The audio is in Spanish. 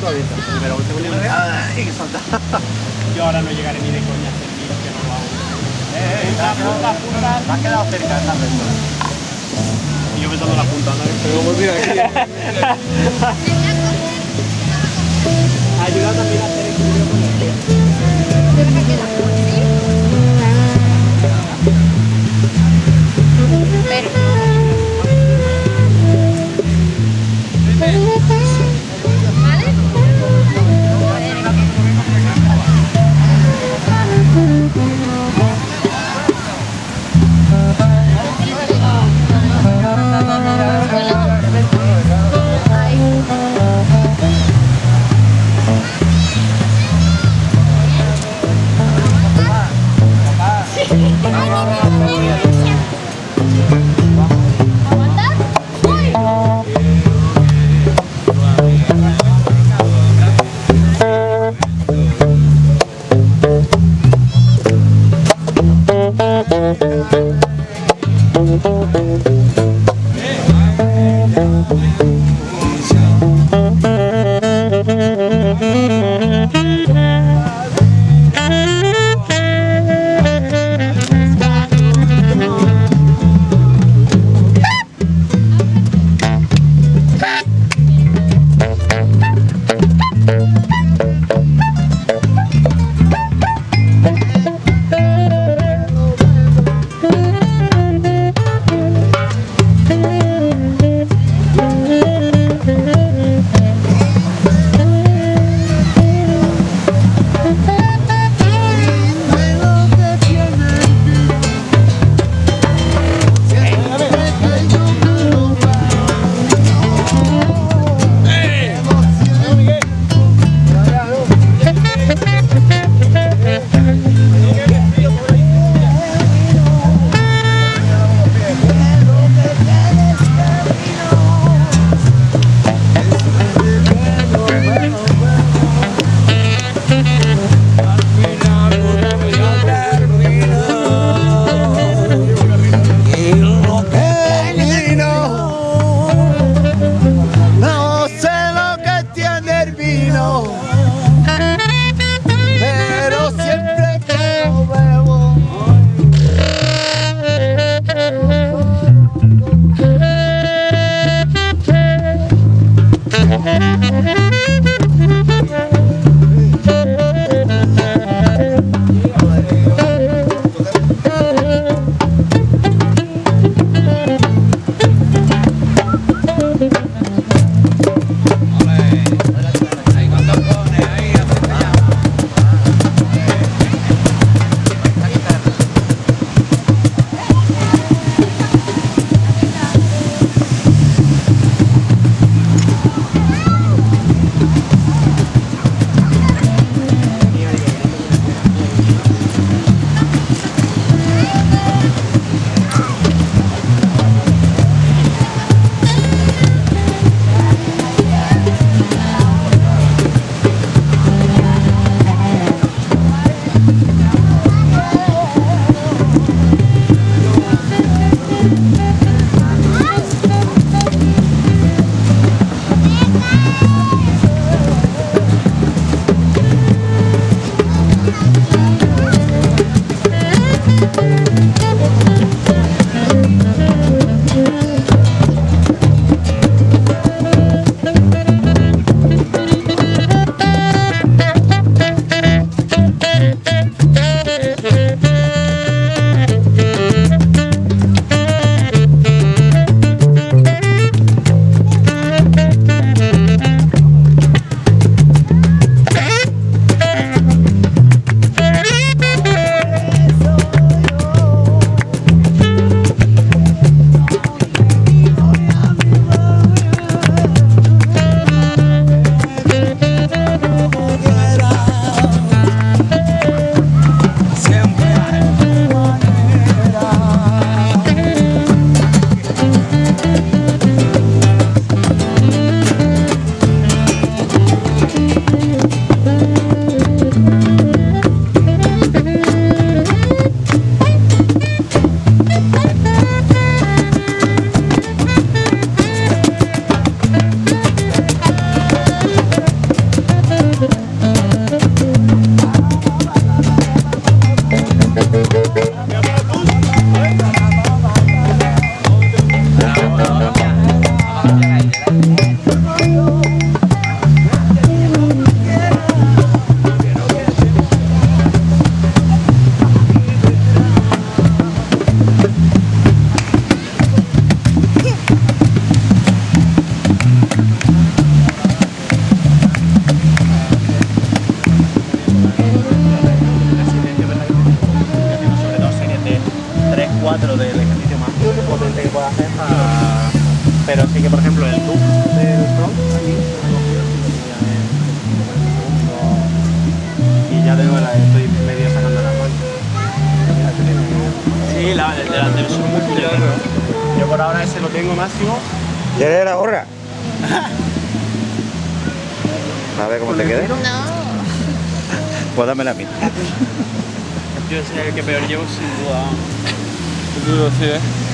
todavía está. Primero, segundo y ¡Ay, que salta! Yo ahora no llegaré ni de coña a hacer que no lo hago. Eh, eh, La punta, punta. Te has quedado cerca de esta persona. Y yo pensando en la punta, ¿no? Pero aquí. parámetro del ejercicio más potente que pueda hacer. Pero sí que, por ejemplo, el loop del front y ya de nuevo la estoy medio sacando la mano. Este sí, la del delantero es muy. Yo por ahora ese lo tengo máximo. ¿Ya eres la gorra? A ver cómo te queda. No. Pues dame la mitad. Yo sé el que peor llevo sin duda. Duro, sí, ¿eh?